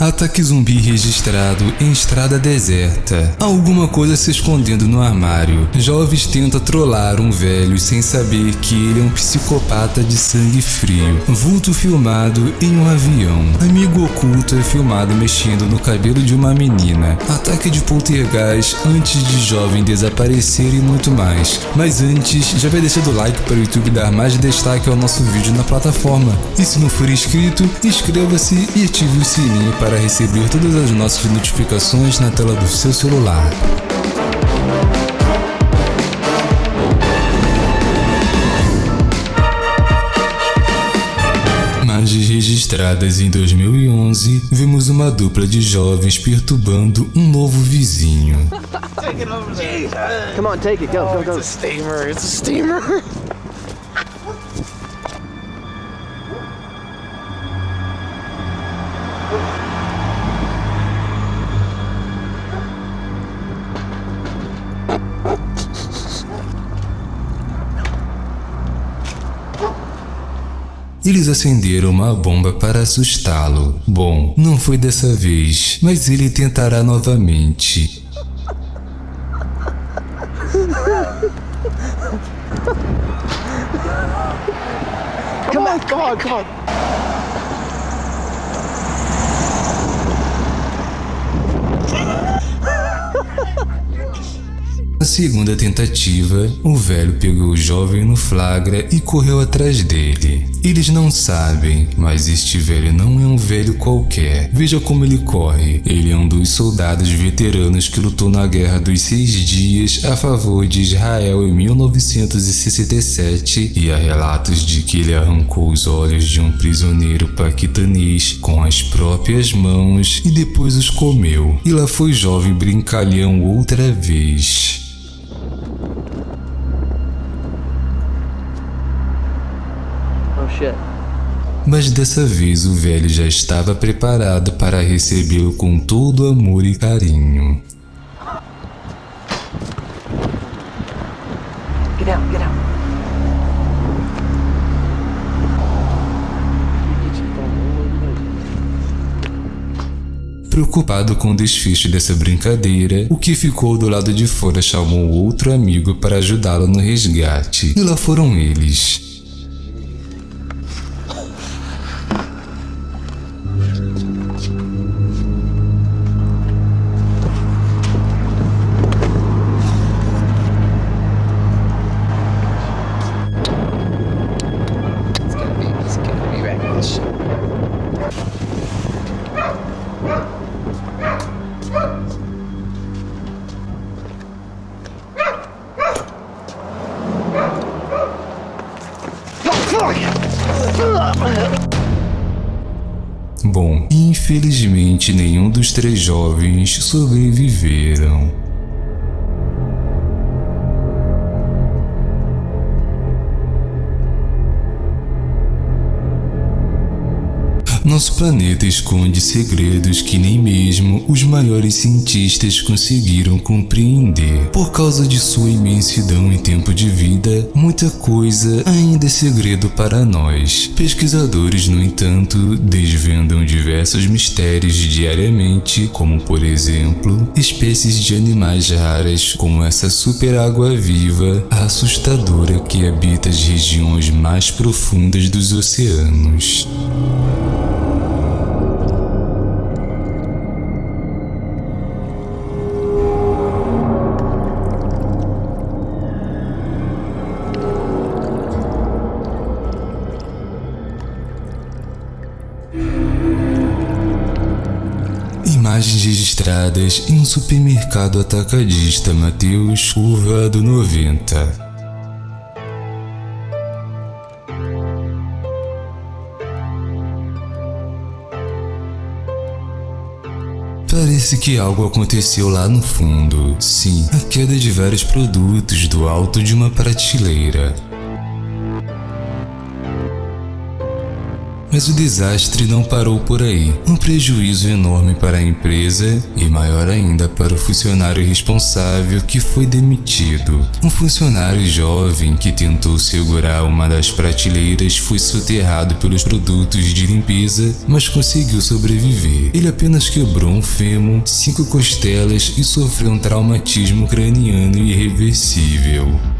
Ataque zumbi registrado em estrada deserta. Alguma coisa se escondendo no armário. Jovens tentam trollar um velho sem saber que ele é um psicopata de sangue frio. Vulto filmado em um avião. Amigo oculto é filmado mexendo no cabelo de uma menina. Ataque de poltergeist antes de jovem desaparecer e muito mais. Mas antes, já vai deixando o like para o YouTube dar mais destaque ao nosso vídeo na plataforma. E se não for inscrito, inscreva-se e ative o sininho para receber todas as nossas notificações na tela do seu celular. Imagens registradas em 2011, vimos uma dupla de jovens perturbando um novo vizinho. Come on, take it. Go, go, go. It's a steamer. It's a steamer. Eles acenderam uma bomba para assustá-lo. Bom, não foi dessa vez, mas ele tentará novamente. Come on, come on, come on. Na segunda tentativa, o velho pegou o jovem no flagra e correu atrás dele. Eles não sabem, mas este velho não é um velho qualquer. Veja como ele corre. Ele é um dos soldados veteranos que lutou na Guerra dos Seis Dias a favor de Israel em 1967 e há relatos de que ele arrancou os olhos de um prisioneiro paquistanês com as próprias mãos e depois os comeu. E lá foi jovem brincalhão outra vez. Mas dessa vez o velho já estava preparado para recebê-lo com todo amor e carinho. Get out, get out. Preocupado com o desfecho dessa brincadeira, o que ficou do lado de fora chamou outro amigo para ajudá-lo no resgate. E lá foram eles. Bom, infelizmente nenhum dos três jovens sobreviveram. Nosso planeta esconde segredos que nem mesmo os maiores cientistas conseguiram compreender. Por causa de sua imensidão em tempo de vida, muita coisa ainda é segredo para nós. Pesquisadores, no entanto, desvendam diversos mistérios diariamente, como por exemplo, espécies de animais raras, como essa super água viva assustadora que habita as regiões mais profundas dos oceanos. Imagens registradas em um supermercado atacadista Mateus Curva do 90. Parece que algo aconteceu lá no fundo. Sim, a queda de vários produtos do alto de uma prateleira. Mas o desastre não parou por aí. Um prejuízo enorme para a empresa e maior ainda para o funcionário responsável que foi demitido. Um funcionário jovem que tentou segurar uma das prateleiras foi soterrado pelos produtos de limpeza, mas conseguiu sobreviver. Ele apenas quebrou um fêmur, cinco costelas e sofreu um traumatismo craniano irreversível.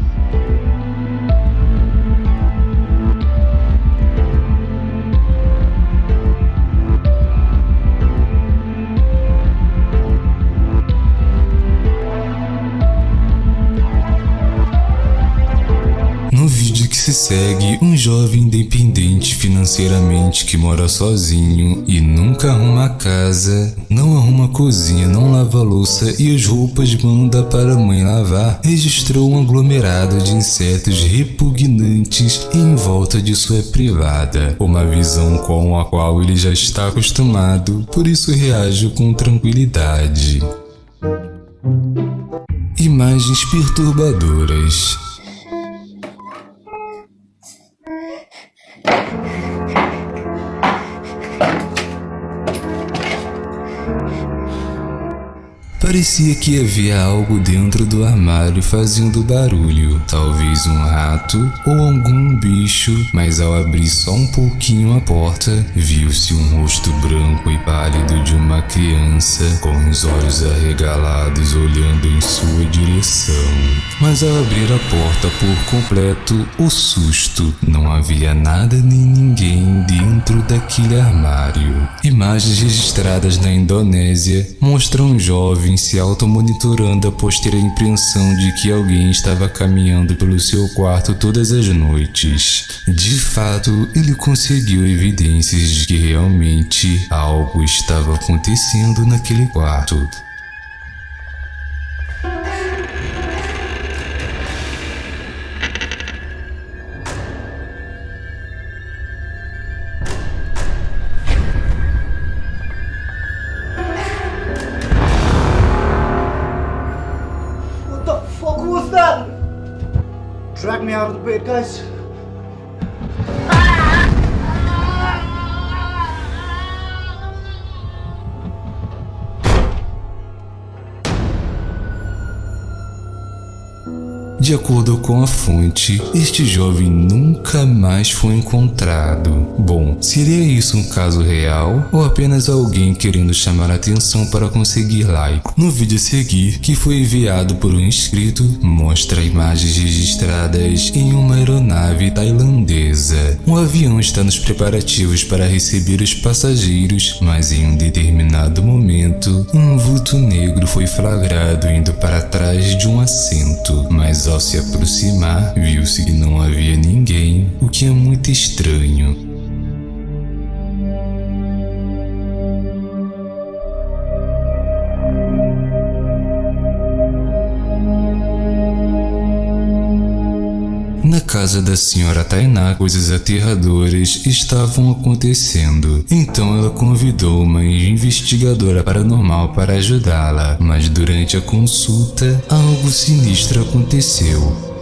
Se segue, um jovem independente financeiramente que mora sozinho e nunca arruma casa, não arruma cozinha, não lava louça e as roupas manda para a mãe lavar, registrou um aglomerado de insetos repugnantes em volta de sua privada, uma visão com a qual ele já está acostumado, por isso reage com tranquilidade. Imagens perturbadoras. Parecia que havia algo dentro do armário fazendo barulho, talvez um rato ou algum bicho, mas ao abrir só um pouquinho a porta, viu-se um rosto branco e pálido de uma criança com os olhos arregalados olhando em sua direção. Mas ao abrir a porta por completo, o susto, não havia nada nem ninguém dentro daquele armário. Imagens registradas na Indonésia mostram um jovem se automonitorando após ter a impressão de que alguém estava caminhando pelo seu quarto todas as noites. De fato, ele conseguiu evidências de que realmente algo estava acontecendo naquele quarto. Me out of the bed, guys. De acordo com a fonte, este jovem nunca mais foi encontrado. Bom, seria isso um caso real ou apenas alguém querendo chamar atenção para conseguir like? No vídeo a seguir, que foi enviado por um inscrito, mostra imagens registradas em uma aeronave tailandesa. O avião está nos preparativos para receber os passageiros, mas em um determinado momento, um vulto negro foi flagrado indo para trás de um assento, mas ao se aproximar, viu-se que não havia ninguém, o que é muito estranho. Na casa da senhora Tainá, coisas aterradoras estavam acontecendo. Então ela convidou uma investigadora paranormal para ajudá-la, mas durante a consulta, algo sinistro aconteceu.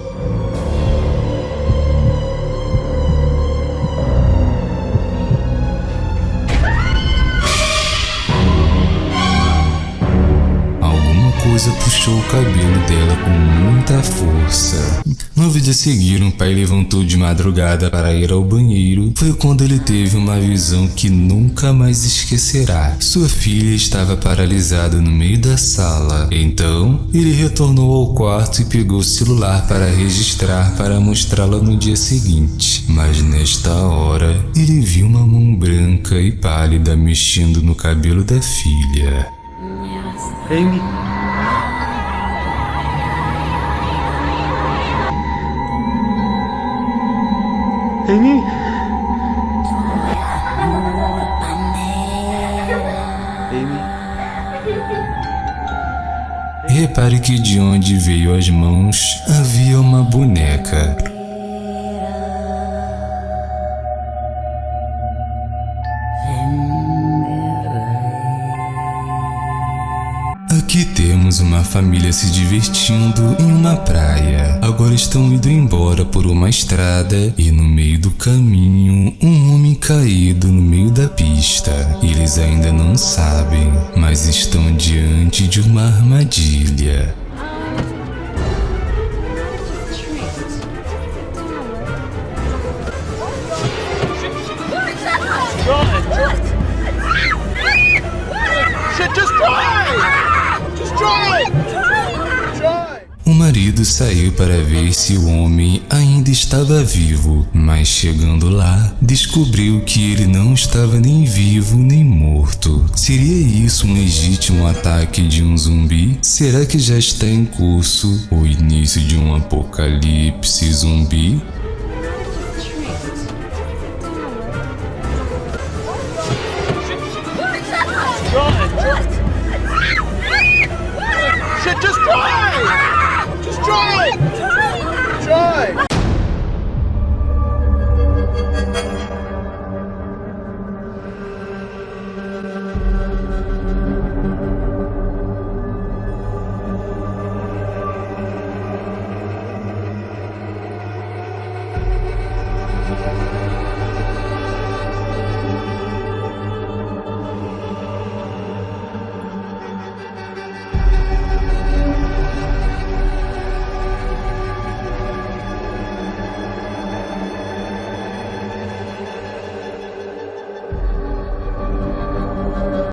Coisa puxou o cabelo dela com muita força. No vídeo a seguir, um pai levantou de madrugada para ir ao banheiro. Foi quando ele teve uma visão que nunca mais esquecerá. Sua filha estava paralisada no meio da sala. Então, ele retornou ao quarto e pegou o celular para registrar para mostrá-la no dia seguinte. Mas nesta hora, ele viu uma mão branca e pálida mexendo no cabelo da filha. Amy. Amy? Amy? Repare que de onde veio as mãos havia uma boneca. Aqui temos uma família se divertindo em uma praia. Agora estão indo embora por uma estrada e no meio do caminho, um homem caído no meio da pista. Eles ainda não sabem, mas estão diante de uma armadilha. Saiu para ver se o homem ainda estava vivo, mas chegando lá, descobriu que ele não estava nem vivo nem morto. Seria isso um legítimo ataque de um zumbi? Será que já está em curso o início de um apocalipse zumbi?